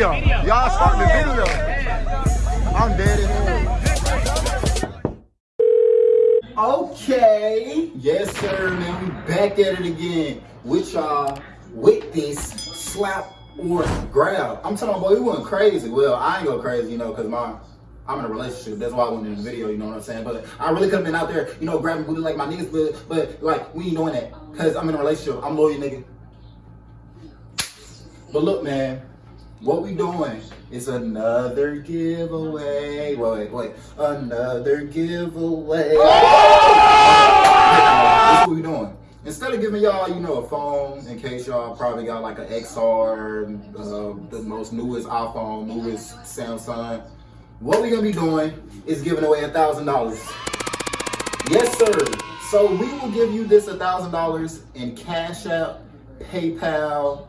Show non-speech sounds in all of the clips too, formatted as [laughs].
video. Y'all start the video. I'm dead here. Okay. Yes, sir, man. We back at it again with y'all with this slap or grab. I'm telling you, boy, we went crazy. Well, I ain't go crazy, you know, because my I'm in a relationship. That's why I went in the video, you know what I'm saying? But I really could have been out there, you know, grabbing booty like my niggas, but but like we ain't doing that. Cause I'm in a relationship. I'm loyal, nigga. But look, man, what we doing is another giveaway. Wait, wait, wait. Another giveaway. What we doing. Instead of giving y'all, you know, a phone, in case y'all probably got like an XR, uh, the most newest iPhone, newest Samsung, what we gonna be doing is giving away a thousand dollars. Yes, sir. So we will give you this a thousand dollars in Cash App, PayPal,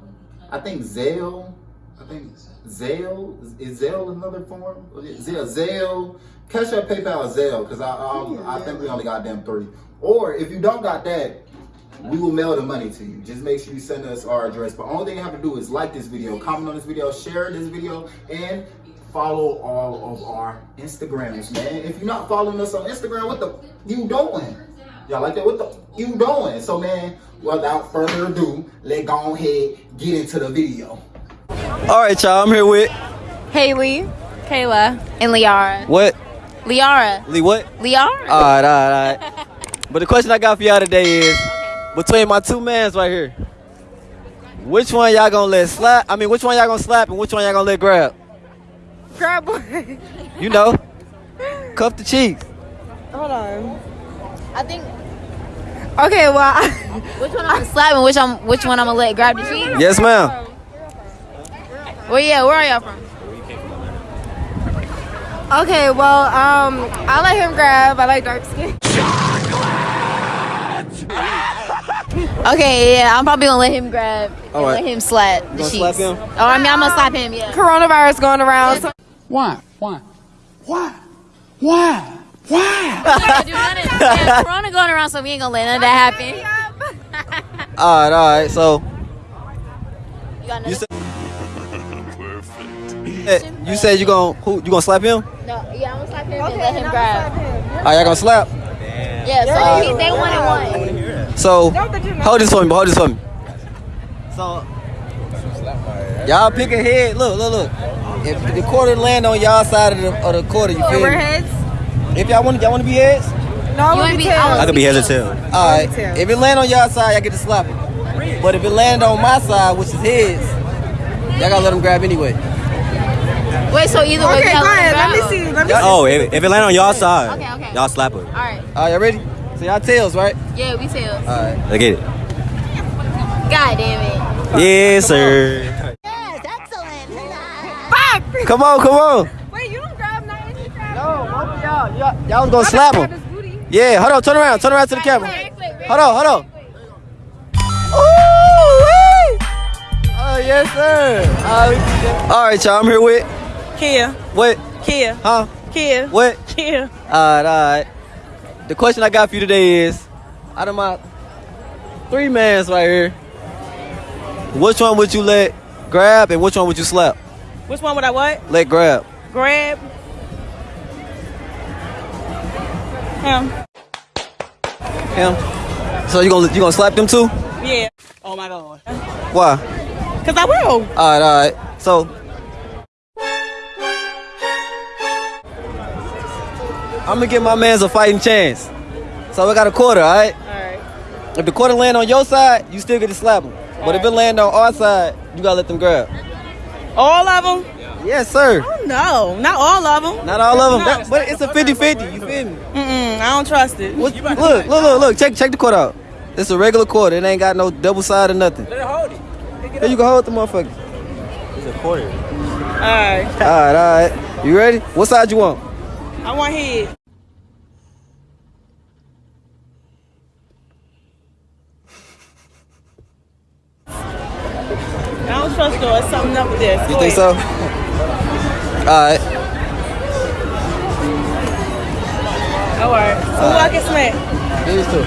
I think Zelle. I think Zelle is Zelle another form. Zelle, Zelle, Cash App, PayPal, Zelle. Because I, I, I think we only got them three. Or if you don't got that, we will mail the money to you. Just make sure you send us our address. But only thing you have to do is like this video, comment on this video, share this video, and follow all of our Instagrams, man. If you're not following us on Instagram, what the you doing? Y'all like that? What the you doing? So, man, without further ado, let's go ahead get into the video. All right, y'all. I'm here with Haley, Kayla, and Liara. what? Liara. Lee what? Liara. All right, all right, all right. [laughs] but the question I got for y'all today is between my two mans right here, which one y'all gonna let slap? I mean, which one y'all gonna slap and which one y'all gonna let grab? Grab one. You know, [laughs] cuff the cheeks. Hold on. I think Okay, well, [laughs] which one I'm gonna slap and which I'm which one I'm gonna let grab the cheeks? Yes, ma'am. Well, yeah, where are y'all from? okay, well, um, I let him grab. I like dark skin. Okay, yeah, I'm probably gonna let him grab and All right. let him slap the gonna cheese. slap him? Oh, I mean, I'm gonna slap him. Yeah. Coronavirus going around. So Why? Why? Why? Why? Why? Yeah, dude, none of- yeah, Corona going around, so we ain't gonna let none of that happen. All right, all right. So You got you another? said you said you gonna who you gonna slap him? No, yeah, I'm gonna slap him and let him grab. All right, ah, y'all gonna slap. Yeah, uh, so he, they one and one. So hold this for me, hold this for me. So y'all pick a head. Look, look, look. If the quarter land on y'all side of the, of the quarter, you feel we're me? heads. If y'all want, y'all want to be heads. No, You we'll wanna be be- tails. I I could be heads or tails. All right. If it land on y'all side, y'all get to slap it. But if it land on my side, which is heads, y'all gotta let them grab anyway. Wait, so either way, Okay, go let ahead. Let me see. Let me see. Oh, if, if it land on y'all side, Okay, okay. y'all slap it. All right. All right, y'all ready? So y'all tails, right? Yeah, we tails. All right. Let's get it. God damn it. Yes, sir. Come on, come on. Wait, you don't grab nothing. You grab No, both of y'all, y'all, y'all was gonna slap grab him. his booty. Yeah, hold on, turn around, turn around to the camera. Very quick, very Hold on, hold on. Ooh, Oh yes, sir. Uh, all right, y'all. I'm here with Kia. what? Kia. Huh? Kia. What? Kia. All right, all right. The question I got for you today is, out of my three mans right here, which one would you let grab and which one would you slap? Which one would I what? Let grab. Grab. Him. Him. So you gonna you gonna slap them too? Yeah. Oh my god. Why? Cause I will. All right, all right. So. I'm gonna give my man's a fighting chance. So we got a quarter, all right? All right. If the quarter land on your side, you still get to slap him. But if it land on our side, you gotta let them grab. All of them. Yes, sir. Oh, no, not all of them. Not all of them, that, but it's a 50-50. You feel me? Mm-mm, I don't trust it. What, look, look, look, look. Check, check the quarter out. It's a regular quarter. It ain't got no double side or nothing. Let her hold it. Here you can hold the motherfucker. It's a quarter. All right, All right, all right. You ready? What side you want? I want head. I don't trust her. It's something up with this. You think so? All right. All right. So who I can smack? These two.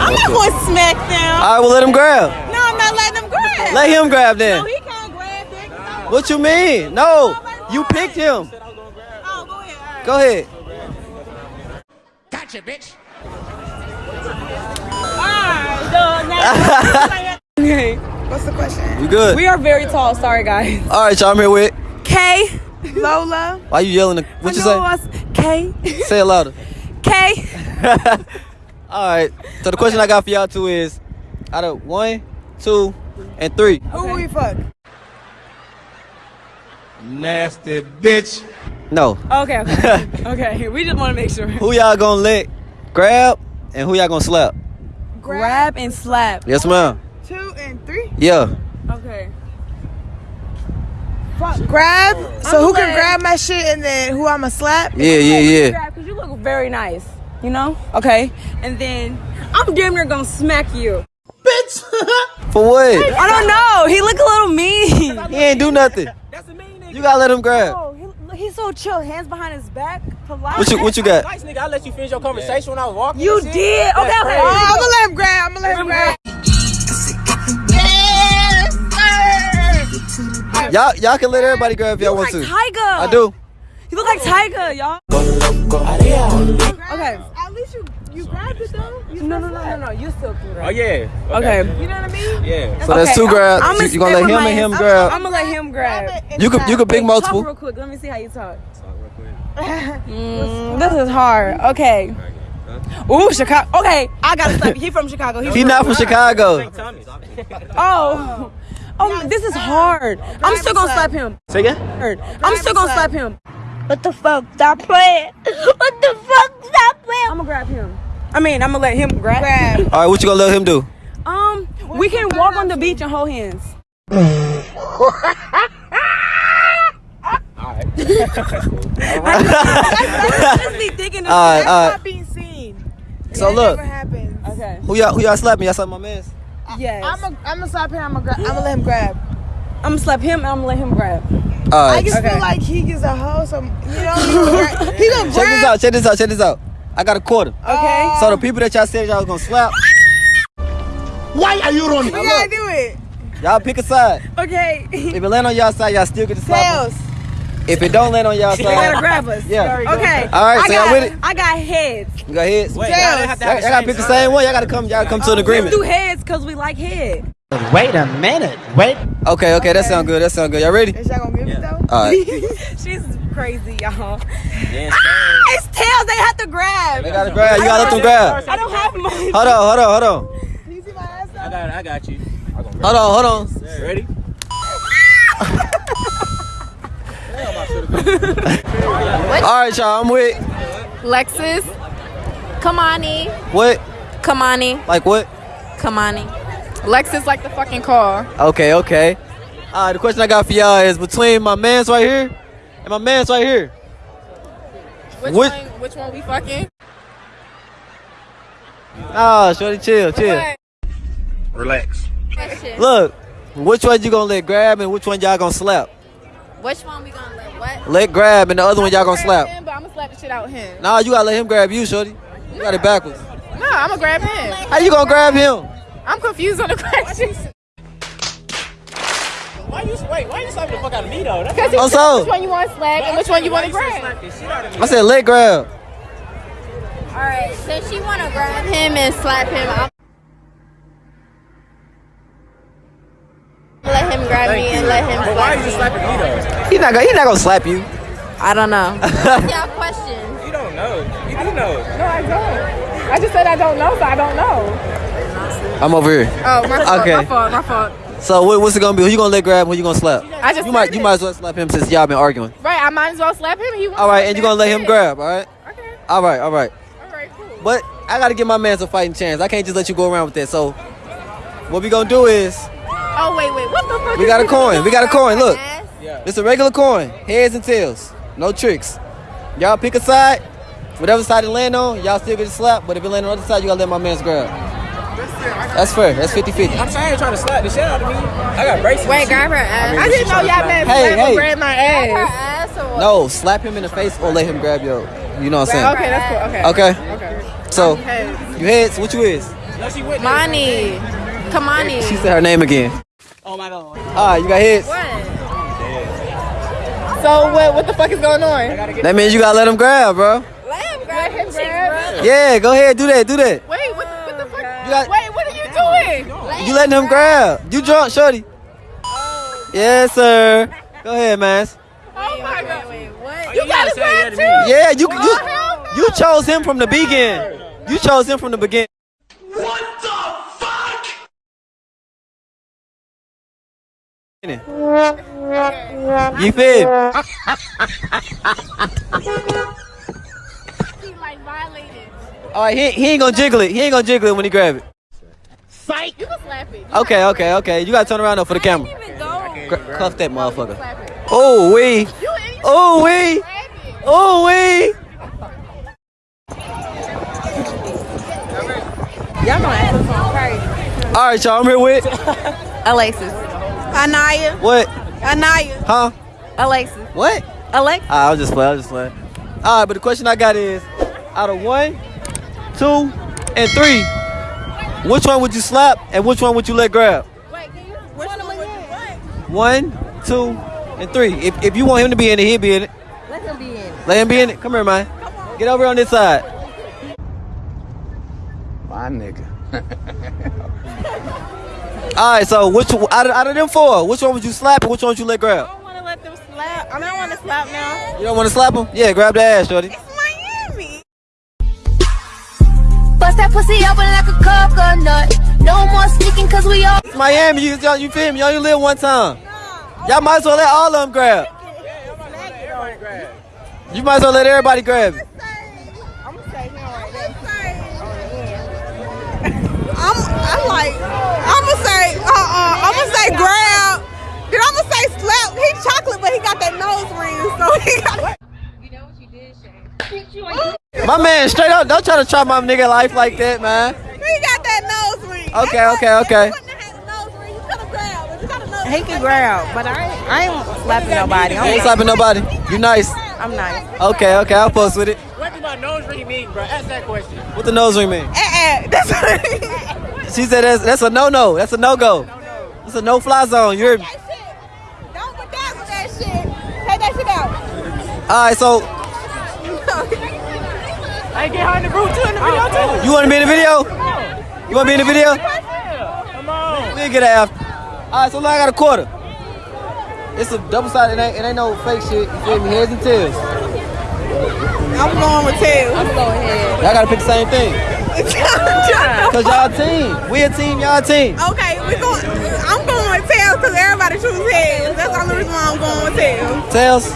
I'm not going to smack them. All right, well, let him grab. No, I'm not letting him grab. Let him grab then. No, he can't grab it. What you mean? No, you picked him. Go ahead. All right. Go ahead. Gotcha, bitch. All right. Okay. What's the question? You good? We are very tall. Sorry, guys. All right, y'all. I'm here with. K. Lola. Why you yelling? What you say? K. Say it louder. [laughs] K. [laughs] All right. So the question I got for y'all two is, out of one, two, and three, Who we fuck? Nasty bitch. No, Okay, okay. [laughs] okay. We just want to make sure. who y'all gonna lick, grab and who y'all gonna slap? Grab and slap. Yes, ma'am. Two and three. Yeah. Okay. Grab. So who can glad- grab my shit and then who I'ma slap? Yeah, yeah, yeah. Grab, cause you look very nice. You know? Okay. And then I'm damn near gonna smack you. Bitch. [laughs] For what? I don't know. He look a little mean. He ain't do nothing. That's a mean nigga. You gotta let him grab. Oh, he, he's so chill. Hands behind his back. Polite. What you What you got? Nice nigga. I let you finish your conversation when I was walking. You did. Okay, That's okay. Oh, I'm gonna let him grab. I'm gonna let him grab. Y'all Y'all can let everybody grab if y'all want like to. Tiger. I do. You look like Tiger, y'all. Okay. At least you you grabbed it though. You No, no, no, no, no. You still can Oh grab. yeah. Okay. You know what I mean? Yeah. So that's two grabs. I'm You, you gonna let him and him grab? I'm gonna let him grab. You could You could pick Talk multiple. real quick. Let me see how you talk. Talk real Mm, this is hard. Okay. Ooh, Chicago. Okay, I gotta slap you. He from Chicago. He not from Chicago. [laughs] Oh. Oh, this is hard. I'm still gonna slap him. Say again. I'm still gonna slap him. What the fuck? Stop playing. [laughs] What the fuck? Stop playing. I'm gonna grab him. I mean, I'm gonna let him grab. Grab. All right, what you gonna let him do? Um, we can walk on the beach and hold hands. Just be thinking of All right, That's not being seen. So That look, never happens. Okay. who y'all who y'all slapping? Y'all slap my man's. Yes. I'm gonna I'm gonna slap him. I'm gonna grab. I'm gonna let him grab. I'm gonna slap him and I'm gonna let him grab. All I just Okay. feel like he is a hoe. So you know [laughs] he gonna grab. He gonna Check this out. Check this out. Check this out. I got a quarter. Okay. So the people that y'all said y'all was gonna slap, Why are you running? We gotta do it. y'all pick a side. okay. If it land on y'all side, y'all still get to slap 'em. Tails. If it don't land on y'all side, You gotta grab us. yeah. Okay. All right, I so y'all got, with it? I got heads. You got heads. Wait, Tails. y'all didn't have to Y'all, have y'all gotta pick the same one. Y'all gotta come. Y'all come to an Let's agreement. do heads because we like head. Wait a minute. Wait. Okay, okay, that sound good. That sound good. Y'all ready? Is y'all gonna give it though? All right. [laughs] She's crazy, y'all. Yeah, It's tails. They have to grab. They gotta grab. You gotta let them grab. I don't have money. Hold on, hold on, hold on. Can you see my ass I up? got, I got you. Hold on, hold on. Ready? [laughs] All right, y'all. I'm with Lexus. Kamani. what? Kamani. Like what? Kamani. Lexus like the fucking car. Okay, okay. All right. The question I got for y'all is between my man's right here and my man's right here. Which What- one? Which one we fucking? Ah, shorty, chill, chill. What? Relax. Look, which one you gonna let grab and which one y'all gonna slap? Which one we gonna let what? Let grab and the other one y'all gonna slap. Him, but I'm gonna slap the shit out him. Nah, you gotta let him grab you, shorty. You got it backwards. No, I'm gonna grab him. How you gonna grab him? I'm confused on the question. Why you wait? Why you slapping the fuck out of me though? That's Because he Oh, so- which one you want to slap and which one you want to grab. slap the shit out of me? I said let grab. All right, so she want to grab him and slap him, I'm let him grab me and let him But why slap are you me. slapping me though? He's not gonna. He's not gonna slap you. I don't know. [laughs] What's y'all question? You don't know. You do know. No, I don't. I just said I don't know, so I don't know. I'm over here. Oh, my fault. Okay. My fault. My fault. So what, what's it gonna be? Who you gonna let grab? Who you gonna slap? I just You might said you might as well slap him since y'all been arguing. Right, I might as well slap him. He wants All right, and you gonna let him grab, All right. Okay. All right, all right. All right, cool. But I gotta give my man some fighting chance. I can't just let you go around with that. So what we gonna do is Oh wait, wait. What the fuck? we got a coin. We got a coin. Look, Yeah. it's a regular coin, heads and tails, no tricks. Y'all pick a side. Whatever side it land on, y'all still get a slap. But if it land on the other side, you gotta let my man's grab. That's fair. That's 50-50. I'm tired of trying to slap the shit out of me. I got braces. Wait, grab her ass. mean, I didn't know y'all slap? meant Hey, grab hey. grab my ass. No, slap him in the face or let him grab your. You know what I'm saying? Okay, that's cool. Okay. Okay. Okay. So Hey. you heads. What you is? No, she with Money. Come She said her name again. Oh my god. All right, you got heads. What? So what? What the fuck is going on? That means you gotta let him grab, bro. Let him grab him. Grab. Yeah, go ahead, do that, do that. Wait, what the, what the fuck? You got- Wait, what are you doing? You letting him grab? You drunk, shorty? Yes, sir. Go ahead, man. Oh my god. Oh, You got to say yeah grab too. Yeah, you Oh, you you chose him from the beginning. You chose him from the beginning. You feel? He like violated. All right, he, he ain't gonna jiggle it. He ain't gonna jiggle it when he grab it. You can slap it. Okay, okay, okay. You gotta turn around though for the camera. Even go. Gra- cuff that motherfucker. Oh wee, You ain't oh wee, grab it. oh wee. Y'all gonna ask us crazy. All right, y'all. I'm here with [laughs] Alexis. Anaya. what? Anaya. Huh? Alexis. What? Alexis. Ah, I was just playing. I was just playing. All right, but the question I got is, out of one, two, and three, which one would you slap and which one would you let grab? Wait. Which one would you what? One, two, and three. If, if you want him to be in it, he'll be in it. Let him be in. Let him be in it. Come here, man. Come Get over on this side. My nigga. [laughs] All right, so which out of, out of them four, which one would you slap and which one would you let grab? I don't want to let them slap. I don't want to slap now. You don't want to slap them? Yeah, grab the ass, shorty. It's Miami. Bust that pussy open like a coconut. No more sneaking cause we all. It's Miami. You, you, you feel me? Y'all only live one time. Y'all might as well let all of them grab. Yeah, grab. You might as well let everybody grab it. I'm gonna say him right there. I'm, I'm like, I'm gonna say, uh-uh, I'm gonna say grab. Then I'm gonna say slap. He chocolate, but he got that nose ring, so he got. You know what you did, Shay. My man, straight up, don't try to try my nigga life like that, man. He got that nose ring. Okay, okay, okay. He wouldn't have had a nose ring. You could have grabbed. If you got a nose He can grab, but I ain't, I ain't slapping nobody. You I'm, ain't slapping nobody. You nice. I'm nice. Okay, okay, I'll post with it. What do my nose ring mean, bro? Ask that question. What the nose ring mean? Eh-eh. That's what it is. She said that's that's a no no. That's a no go. It's a no fly zone. You're. me? That shit. Don't bedazzle that shit. Take that shit out. All right, so I get her in the group too in the video too. you want to be in the video? You want to be in the video? Come on. We'll get it after. All right, so now I got a quarter. It's a double sided. It ain't, it ain't no fake shit. You feel me? Heads and tails. I'm going with tails. I'm going heads. Y'all gotta pick the same thing. Cause y'all team. We a team. Y'all team. okay, we going. I'm going with tails because everybody chooses heads. That's the only reason why I'm going with tails. Tails.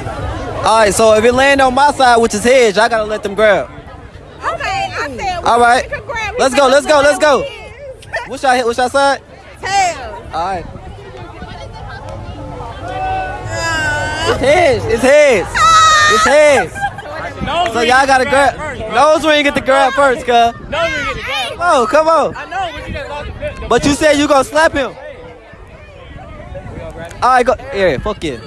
All right. So if it land on my side, which is heads, y'all gotta let them grab. Okay, I said. All right. we could grab- we Let's go, let's go, let's go. Which y'all hit? Which y'all side? Tails. All right. Uh, It's heads. It's heads. It's heads. Nose So ring y'all gotta the grab. first, bro. Nose ring get the grab first, cuz. Nose ring get the grab. Come on, come on. I know, but you just lost the bit. But you said you gonna slap him. All right, go. Yeah, fuck yeah. okay, go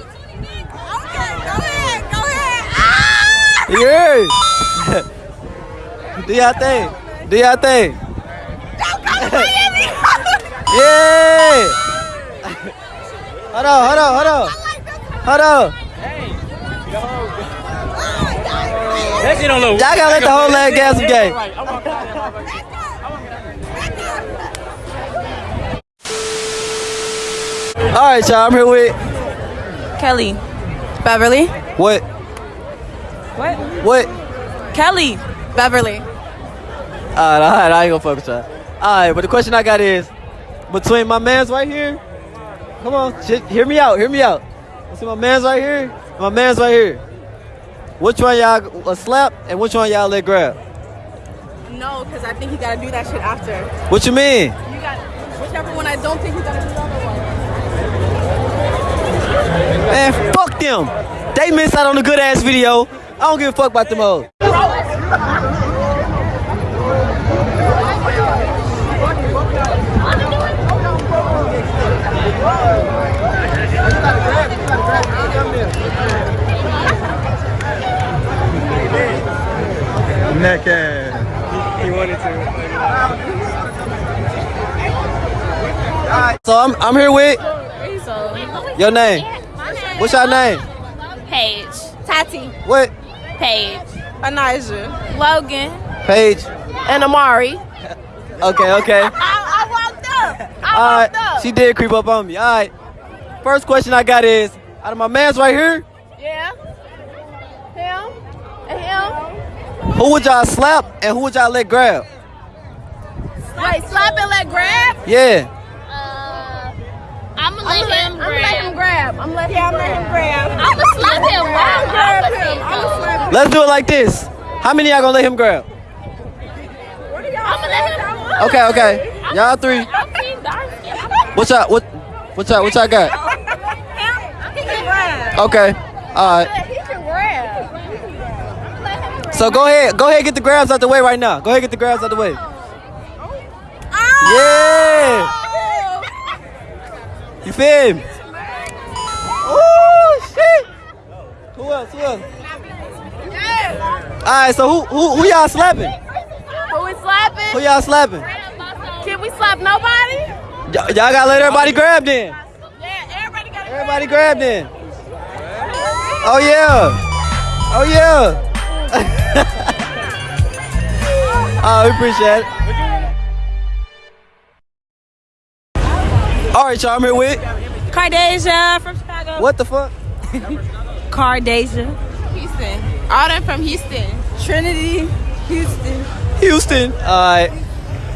ahead, go ahead. Ah! Yeah. [laughs] Do y'all thing. Do y'all thing. Don't come to Miami. Yeah. hold on, hold on, hold on. Hold on. That shit don't look. Y'all gotta let the whole leg gas some game. Right, I'm walking out that motherfucker. All right, y'all. I'm here with Kelly. Beverly. what? What? What? Kelly. Beverly. All right, all right. I ain't gonna fuck with y'all. All right, but the question I got is, between my man's right here Come on, shit, hear me out. Hear me out. See my man's right here. My man's right here. Which one y'all a slap and which one y'all let grab? No, because I think he gotta do that shit after. What you mean? You got whichever one I don't think he's gotta do the other one. Man, fuck them. They missed out on a good ass video. I don't give a fuck about them hoes. Neck ass. He wanted to. So I'm I'm here with your name. What's your name? Paige. Tati. What? Paige. Anijah. Logan. Paige. And Amari. Okay, okay. I, I walked up. I All walked right. up. She did creep up on me. All right. First question I got is out of my man's right here, yeah. Him. And him. Who would y'all slap and who would y'all let grab? Wait, slap and let grab? Yeah. Uh, I'm gonna let him grab. I'm let him grab. I'm let Yeah, I'm letting him grab. I'm gonna slap him. I'll grab him. I'm gonna slap him. Let's do it like this. How many y'all gonna let him grab? I'm gonna let him. Okay, okay. Y'all three. What's up? being dark. What y'all what what y'all got? He can grab. Okay. All right. He can grab. So go ahead. Go ahead get the grabs out the way right now. Go ahead get the grabs out the way. Yeah. You feel me? Oh shit. Who else? Who else? All right. So who who who y'all slapping? Who is slapping? Who y'all slapping? Can we slap nobody? Y'all gotta let everybody grab then. Yeah, everybody got Everybody grab then. Oh yeah. Oh yeah. Oh, we appreciate it. All right, y'all. I'm here with Cardasia from Chicago. what the fuck? Cardasia. Houston. All them from Houston. Trinity. Houston. Houston. All right.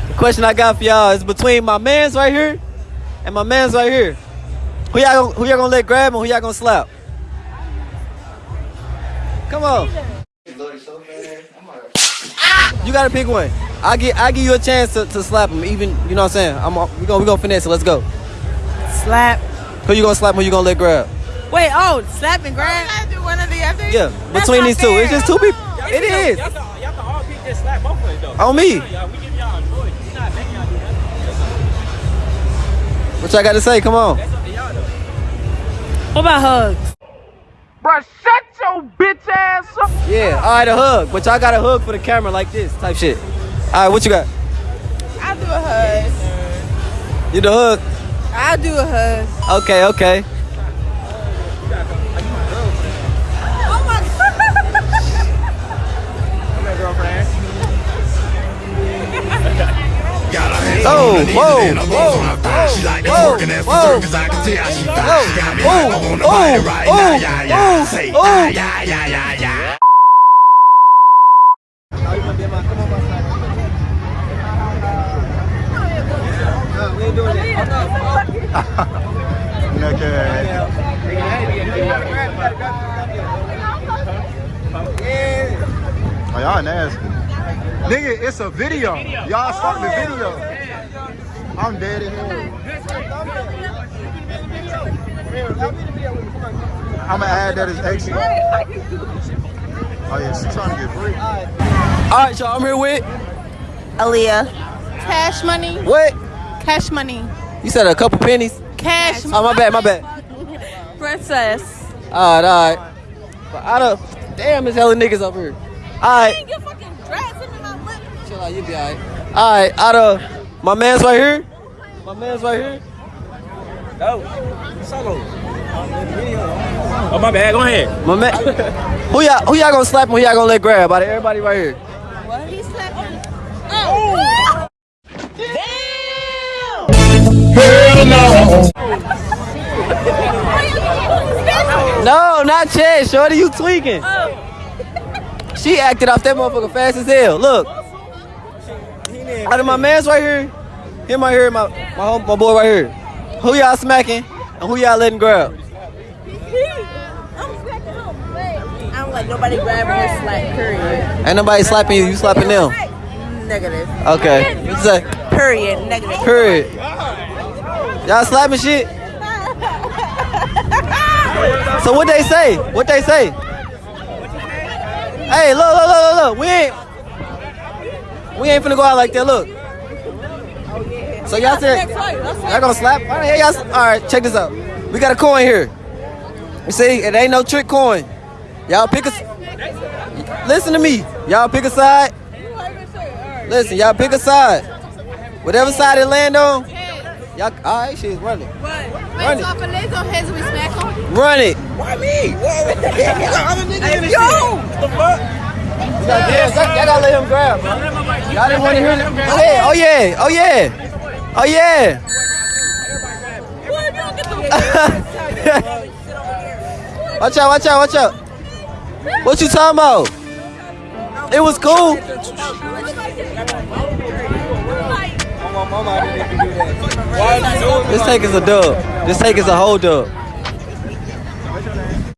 The question I got for y'all is between my man's right here and my man's right here. Who y'all gonna, who y'all gonna let grab and who y'all gonna slap? Come on. You gotta pick one. I get I give you a chance to, to slap him. Even you know what I'm saying. I'm we gonna we gonna finesse it. Let's go. Slap. Who you gonna slap? Who you gonna let grab? Wait, oh, slap and grab. I do one or the other. Yeah, That's between not these two. It's just two people. It is Y'all can, y'all can all pick this slap both of us though. on me. Yeah, we give y'all a choice. We're not making y'all do nothing. What y'all got to say? Come on. That's up to y'all though. What about hugs? Bruh, shut your bitch ass up. Yeah. All right, a hug. But y'all got a hug for the camera like this type shit. All right, what you got? I'll do a hug. You the hug. I'll do a hug. Okay, okay. Oh, whoa, whoa, She like that working whoa. for cause I can tell she fine. She got me like oh, bite it right now, yeah, yeah. Say, yeah, yeah, yeah, yeah. Neck ass. Oh, y'all nasty. Nigga, it's a video. Y'all start the video. I'm dead in here. I'ma add that as extra. Oh yeah, she trying to get free. All right, y'all. I'm here with Aaliyah. Cash money. what? Cash money. You said a couple pennies. Cash Oh, my bad, my bad. [laughs] Princess. All right, all right. But out of damn, there's hella niggas up here. All right, Your fucking dress in my lip. chill out. You be all right. All right, out of my man's right here. My man's right here. Go. Solo. Oh, my bad. Go ahead. My man. who y'all? Who y'all gonna slap? and Who y'all gonna let grab? Out of everybody right here. What? He slapped me. Oh. Oh. [laughs] No, not Chad. Shorty, you tweaking. Oh. She acted off that motherfucker fast as hell. Look. Out of my man's right here, him right here, my my home, my boy right here. Who y'all smacking? And who y'all letting grab? I don't let nobody grab me or slap. Period. Ain't nobody slapping you. You slapping them. Negative. Okay. What you say? Period. Negative. Period. Y'all slapping shit? [laughs] So what they say? What they say? Hey, look, look, look, look, look. We ain't we ain't finna go out like that. Look. So y'all said y'all gonna slap? All right, y'all, all right, check this out. We got a coin here. You see, it ain't no trick coin. Y'all pick a. s- Listen to me. Y'all pick a side. Listen, y'all pick a side. Whatever side it land on, y'all. All right, she's running. it. Run it. Run it. Why me? Yo. Y'all, y'all, y'all gotta let him grab, bro. Y'all didn't want to hear him. Oh yeah, oh yeah, oh yeah, oh yeah. [laughs] watch out, watch out, watch out. What you talking about? It was cool. This take is a dub. This take is a whole dub.